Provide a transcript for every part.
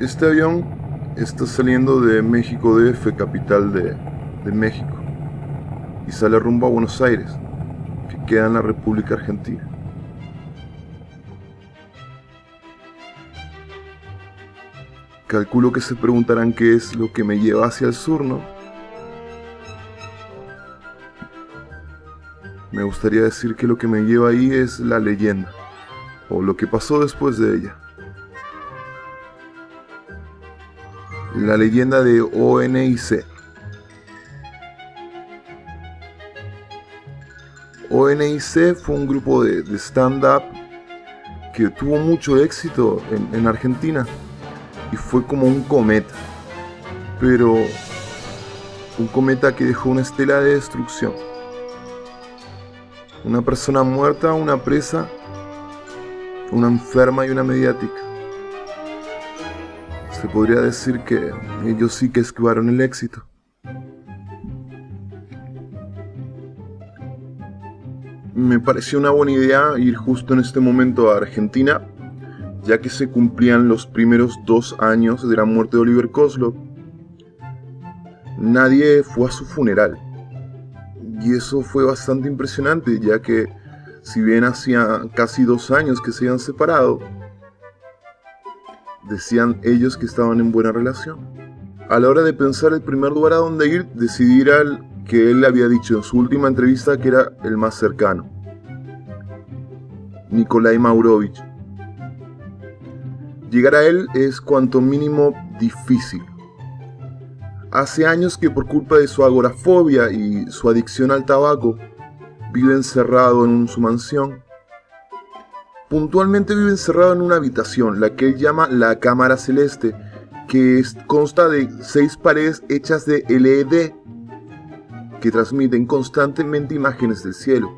Este avión está saliendo de México DF, capital de, México, y sale rumbo a Buenos Aires, que queda en la República Argentina. Calculo que se preguntarán qué es lo que me lleva hacia el sur, ¿no? Me gustaría decir que lo que me lleva ahí es la leyenda, o lo que pasó después de ella. La leyenda de ONIC. ONIC fue un grupo de, stand-up que tuvo mucho éxito en, en Argentina y fue como un cometa, pero un cometa que dejó una estela de destrucción. Una persona muerta, una presa, una enferma y una mediática. Se podría decir que ellos sí que esquivaron el éxito. Me pareció una buena idea ir justo en este momento a Argentina, ya que se cumplían los primeros dos años de la muerte de Oliver Kozlov. Nadie fue a su funeral. Y eso fue bastante impresionante, ya que si bien hacía casi dos años que se habían separado, decían ellos que estaban en buena relación. A la hora de pensar el primer lugar a donde ir, decidí ir al que él le había dicho en su última entrevista que era el más cercano. Nikolai Maurovich. Llegar a él es cuanto mínimo difícil. Hace años que por culpa de su agorafobia y su adicción al tabaco, vive encerrado en su mansión. Puntualmente vive encerrado en una habitación, la que él llama la Cámara Celeste, que consta de seis paredes hechas de LED que transmiten constantemente imágenes del cielo.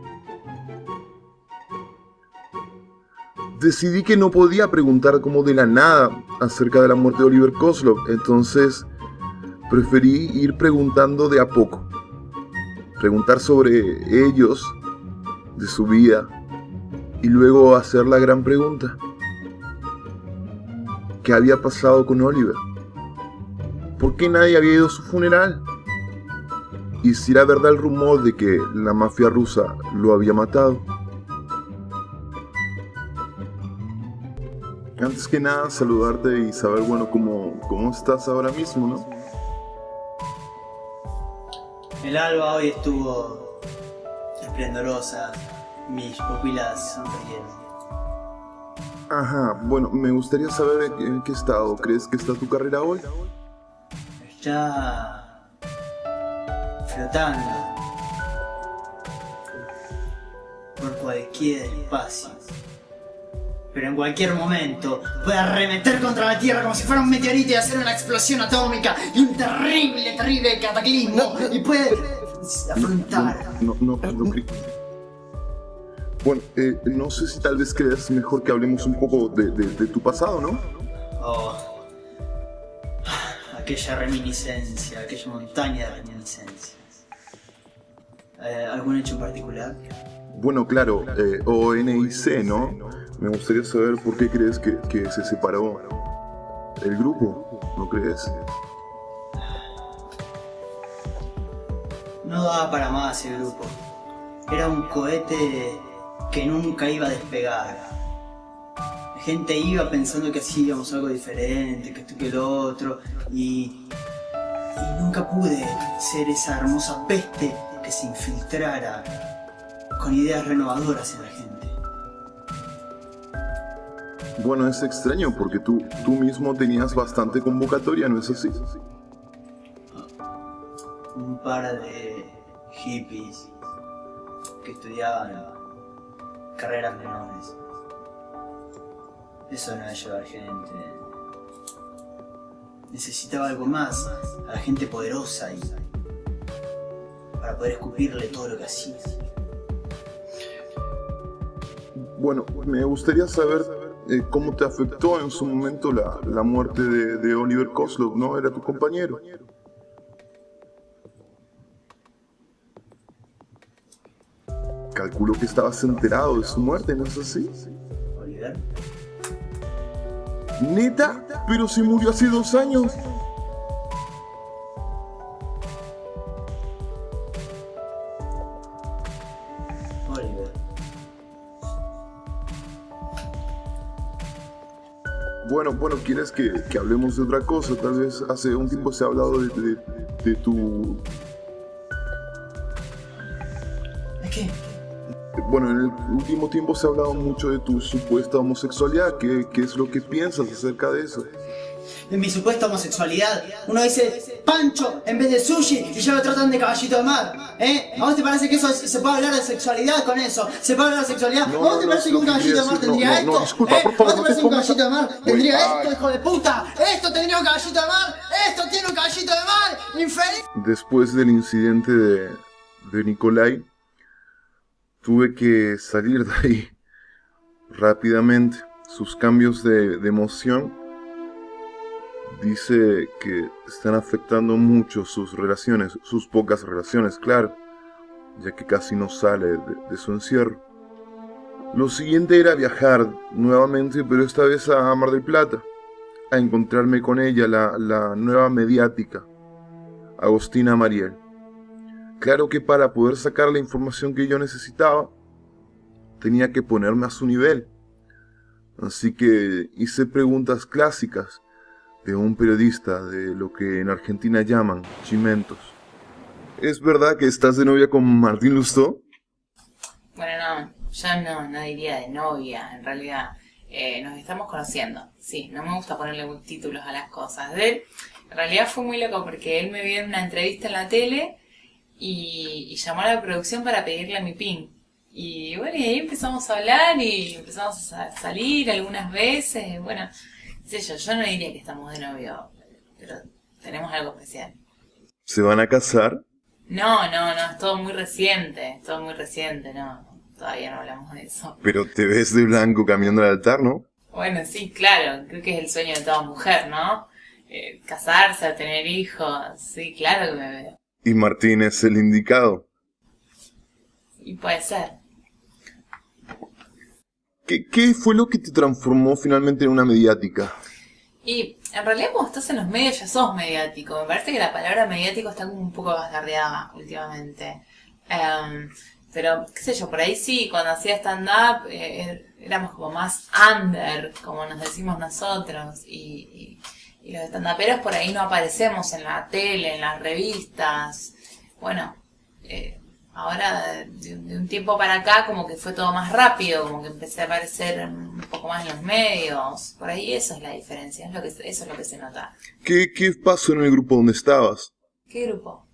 Decidí que no podía preguntar como de la nada acerca de la muerte de Oliver Kozlov, entonces preferí ir preguntando de a poco. Preguntar sobre ellos, de su vida, y luego hacer la gran pregunta. ¿Qué había pasado con Oliver? ¿Por qué nadie había ido a su funeral? ¿Y si era verdad el rumor de que la mafia rusa lo había matado? Antes que nada, saludarte y saber, bueno, cómo, cómo estás ahora mismo, ¿no? El alba hoy estuvo esplendorosa, mis pupilas sonrieron. Ajá, bueno, me gustaría saber en qué estado crees que está tu carrera hoy. Está flotando por cualquier espacio pero en cualquier momento puede arremeter contra la Tierra como si fuera un meteorito y hacer una explosión atómica y un terrible, terrible cataclismo y puede afrontar. No, no, no, no, Bueno, eh, no sé si tal vez creas mejor que hablemos un poco de, de, tu pasado, ¿no? Oh, aquella reminiscencia, aquella montaña de reminiscencias. Eh, ¿Algún hecho en particular? Bueno, claro, eh, ONIC, ¿no? Me gustaría saber por qué crees que, se separó el grupo, ¿no crees? No daba para más el grupo. Era un cohete que nunca iba a despegar. La gente iba pensando que hacíamos algo diferente, que esto que lo otro, y, y nunca pude ser esa hermosa peste que se infiltrara con ideas renovadoras en la gente. Bueno, es extraño porque tú, tú mismo tenías bastante convocatoria, ¿no es así? Un par de hippies que estudiaban carreras menores. Eso no es llevar gente. Necesitaba algo más, a la gente poderosa y para poder escupirle todo lo que hacía. Bueno, me gustaría saber eh, cómo te afectó en su momento la, la muerte de, de, Oliver Kozlov, ¿no? Era tu compañero. calculo que estabas enterado de su muerte, ¿no es así? ¿Neta? Pero si murió hace dos años. Bueno, ¿quieres que, que hablemos de otra cosa? Tal vez hace un tiempo se ha hablado de, de- de tu... ¿Es qué? Bueno, en el último tiempo se ha hablado mucho de tu supuesta homosexualidad. ¿Qué, qué es lo que piensas acerca de eso? En mi supuesta homosexualidad, uno dice pancho en vez de sushi y ya lo tratan de caballito de mar. ¿Eh? ¿A vos te parece que eso es- se puede hablar de sexualidad con eso? ¿Se puede hablar de sexualidad? No, ¿A vos te parece que un caballito de mar tendría esto? disculpa, ¿Eh? ¿A vos te parece que un caballito de mar tendría esto, hijo de puta? ¿Esto tendría un caballito de mar? ¿Esto tiene un caballito de mar? ¡Infeliz! Después del incidente de, de Nikolai, tuve que salir de ahí rápidamente. Sus cambios de, de emoción dice que están afectando mucho sus relaciones, sus pocas relaciones, claro, ya que casi no sale de, su encierro. Lo siguiente era viajar nuevamente, pero esta vez a Mar del Plata, a encontrarme con ella, la, la nueva mediática, Agostina Mariel. Claro que para poder sacar la información que yo necesitaba, tenía que ponerme a su nivel. Así que hice preguntas clásicas de un periodista de lo que en Argentina llaman chimentos. ¿Es verdad que estás de novia con Martín Lustó? Bueno, no, yo no, no diría de novia, en realidad. Eh, nos estamos conociendo, sí, no me gusta ponerle títulos a las cosas. De él, en realidad fue muy loco porque él me vio en una entrevista en la tele y, y llamó a la producción para pedirle mi pin. Y bueno, y ahí empezamos a hablar y empezamos a salir algunas veces. Bueno, sé yo, yo no diría que estamos de novio, pero tenemos algo especial. ¿Se van a casar? No, no, no, es todo muy reciente, es todo muy reciente, no, todavía no hablamos de eso. Pero te ves de blanco caminando al altar, ¿no? Bueno, sí, claro, creo que es el sueño de toda mujer, ¿no? Eh, casarse, tener hijos, sí, claro que me veo. Y Martín es el indicado. Y puede ser. ¿Qué, qué fue lo que te transformó finalmente en una mediática? Y en realidad cuando estás en los medios ya sos mediático. Me parece que la palabra mediático está como un poco bastardeada últimamente. Em, pero, qué sé yo, por ahí sí, cuando hacía stand-up eh, éramos como más under, como nos decimos nosotros. Y, y, y los stand-uperos por ahí no aparecemos en la tele, en las revistas. Bueno, eh, ahora de, de un tiempo para acá como que fue todo más rápido, como que empecé a aparecer un poco más en los medios. Por ahí eso es la diferencia, es lo que, eso es lo que se nota. ¿Qué, qué pasó en el grupo donde estabas? ¿Qué grupo?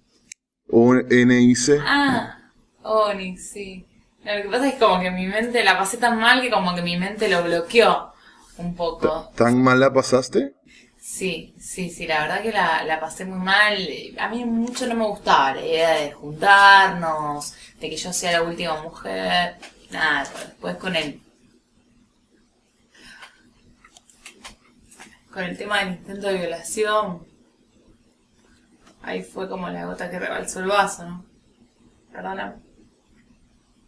¿O NIC? Ah, Onix, sí. No, lo que pasa es como que mi mente la pasé tan mal que como que mi mente lo bloqueó un poco. ¿Tan mal la pasaste? Sí, sí, sí, la verdad que la, la pasé muy mal. A mí mucho no me gustaba la idea de juntarnos, de que yo sea la última mujer. Nada, después con el... Con el tema del intento de violación, ahí fue como la gota que rebalsó el vaso, ¿no? Perdóname.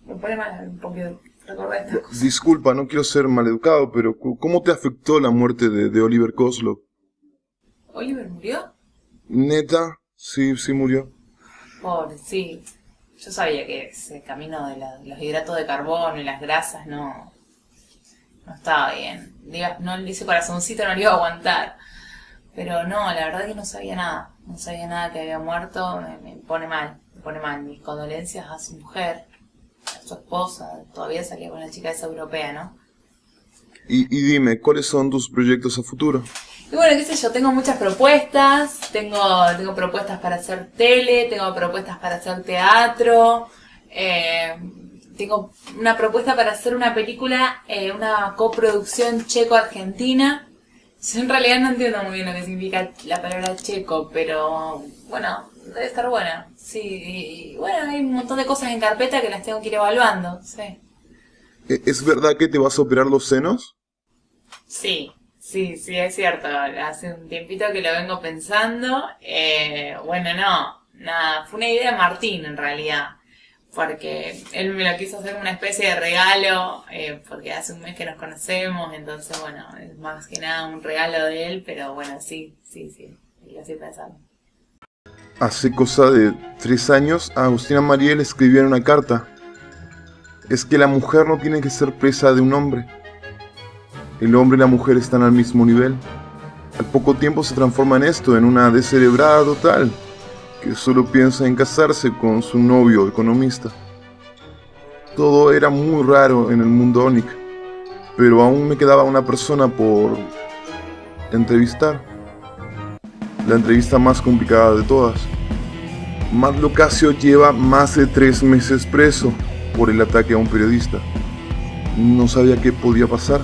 Me pone mal un poquito recordar estas cosas. Disculpa, no quiero ser maleducado, pero ¿cómo te afectó la muerte de, de Oliver Koslow? ¿Oliver murió? ¿Neta? Sí, sí murió. Pobre, sí. Yo sabía que ese camino de la- los hidratos de carbono y las grasas no, no estaba bien. Diga, no, ese corazoncito no lo iba a aguantar. Pero no, la verdad que no sabía nada. No sabía nada que había muerto. Me, me pone mal. Me pone mal. Mis condolencias a su mujer, a su esposa. Todavía salía con la chica esa europea, ¿no? Y, y dime, ¿cuáles son tus proyectos a futuro? Y bueno, qué sé yo, tengo muchas propuestas, tengo, tengo propuestas para hacer tele, tengo propuestas para hacer teatro, eh, tengo una propuesta para hacer una película, eh, una coproducción checo-argentina. Yo en realidad no entiendo muy bien lo que significa la palabra checo, pero bueno, debe estar buena. Sí, y, y bueno, hay un montón de cosas en carpeta que las tengo que ir evaluando, sí. ¿E- ¿Es verdad que te vas a operar los senos? Sí, sí, sí, es cierto. Hace un tiempito que lo vengo pensando. Eh, bueno, no, nada, fue una idea de Martín en realidad. porque él me lo quiso hacer una especie de regalo, eh, porque hace un mes que nos conocemos, entonces bueno, es más que nada un regalo de él, pero bueno, sí, sí, sí, lo estoy pensando. Hace cosa de tres años Agustina María le escribieron una carta. Es que la mujer no tiene que ser presa de un hombre. El hombre y la mujer están al mismo nivel. Al poco tiempo se transforma en esto, en una descerebrada total, que solo piensa en casarse con su novio economista. Todo era muy raro en el mundo Onic, pero aún me quedaba una persona por entrevistar. La entrevista más complicada de todas. Matt Locasio lleva más de tres meses preso por el ataque a un periodista. No sabía qué podía pasar.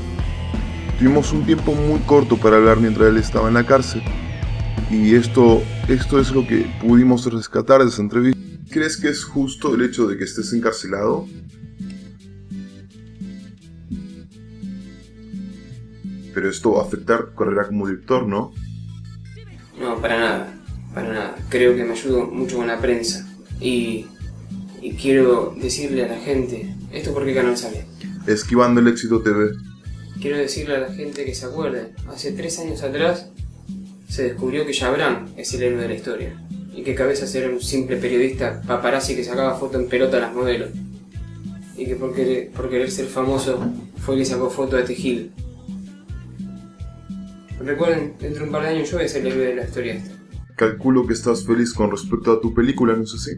Tuvimos un tiempo muy corto para hablar mientras él estaba en la cárcel. Y esto, esto es lo que pudimos rescatar de esa entrevista. ¿Crees que es justo el hecho de que estés encarcelado? Pero esto va a afectar tu carrera como director, ¿no? No, para nada, para nada. Creo que me ayudo mucho con la prensa. Y, y quiero decirle a la gente, ¿esto por qué canal sale? Esquivando el éxito TV. Quiero decirle a la gente que se acuerde, hace tres años atrás se descubrió que Jabran es el héroe de la historia y que Cabezas era un simple periodista paparazzi que sacaba foto en pelota a las modelos y que por querer, por querer ser famoso fue el que sacó foto de Tejil. Recuerden, dentro de un par de años yo voy a ser el héroe de la historia esta. Calculo que estás feliz con respecto a tu película, ¿no es así?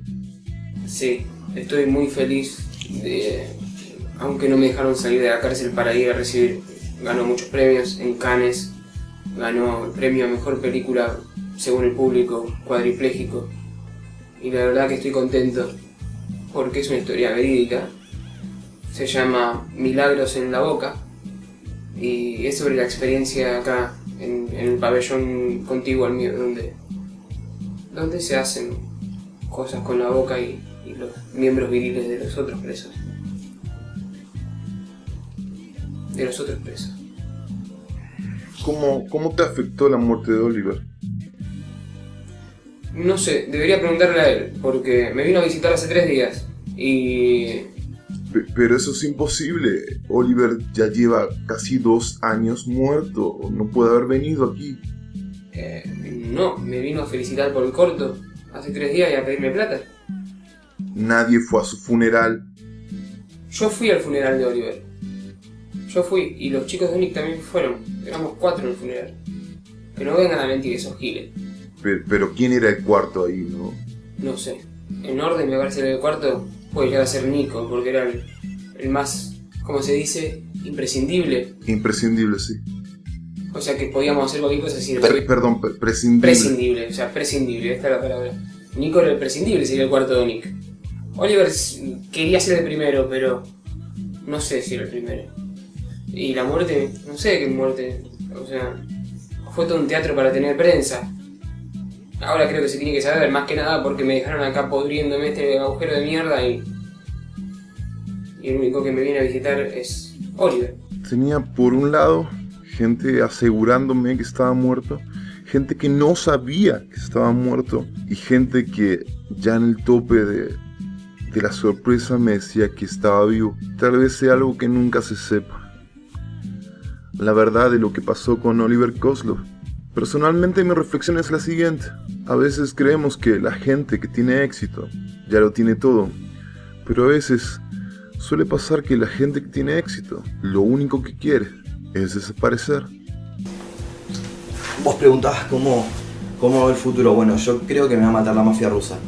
Sí, estoy muy feliz de... Aunque no me dejaron salir de la cárcel para ir a recibir, ganó muchos premios en Cannes, ganó el premio a Mejor Película según el público, cuadripléjico. Y la verdad que estoy contento porque es una historia verídica. Se llama Milagros en la Boca y es sobre la experiencia acá en, el pabellón contiguo al mío, donde, donde se hacen cosas con la boca y los miembros viriles de los otros presos. De los otros presos. ¿Cómo, ¿Cómo te afectó la muerte de Oliver? No sé, debería preguntarle a él, porque me vino a visitar hace tres días y... Pe- Pero eso es imposible. Oliver ya lleva casi dos años muerto. No puede haber venido aquí. eh, no, me vino a felicitar por el corto hace tres días y a pedirme plata. Nadie fue a su funeral. Yo fui al funeral de Oliver. Yo fui, y los chicos de Onyx también fueron. Éramos cuatro en el funeral. Que no vengan a mentir esos giles. Pero, pero ¿quién era el cuarto ahí, no? No sé. En orden me parece que el cuarto puede llegar a ser Nico, porque era el, el más, ¿cómo se dice? Imprescindible. Imprescindible, sí. O sea que podíamos hacer cualquier cosa sin Per- perdón, pre- prescindible. Prescindible, o sea, prescindible, esta es la palabra. Nico era el prescindible, sería el cuarto de Nick. Oliver quería ser el primero, pero no sé si era el primero. Y la muerte, no sé qué muerte, o sea, fue todo un teatro para tener prensa. Ahora creo que se tiene que saber, más que nada porque me dejaron acá podriéndome este agujero de mierda y. Y el único que me viene a visitar es Oliver. Tenía por un lado gente asegurándome que estaba muerto, gente que no sabía que estaba muerto y gente que ya en el tope de, de la sorpresa me decía que estaba vivo. Tal vez sea algo que nunca se sepa. La verdad de lo que pasó con Oliver Kozlov. Personalmente mi reflexión es la siguiente. A veces creemos que la gente que tiene éxito ya lo tiene todo, pero a veces Suele pasar que la gente que tiene éxito, lo único que quiere es desaparecer. Vos preguntabas cómo, cómo va el futuro. Bueno, yo creo que me va a matar la mafia rusa.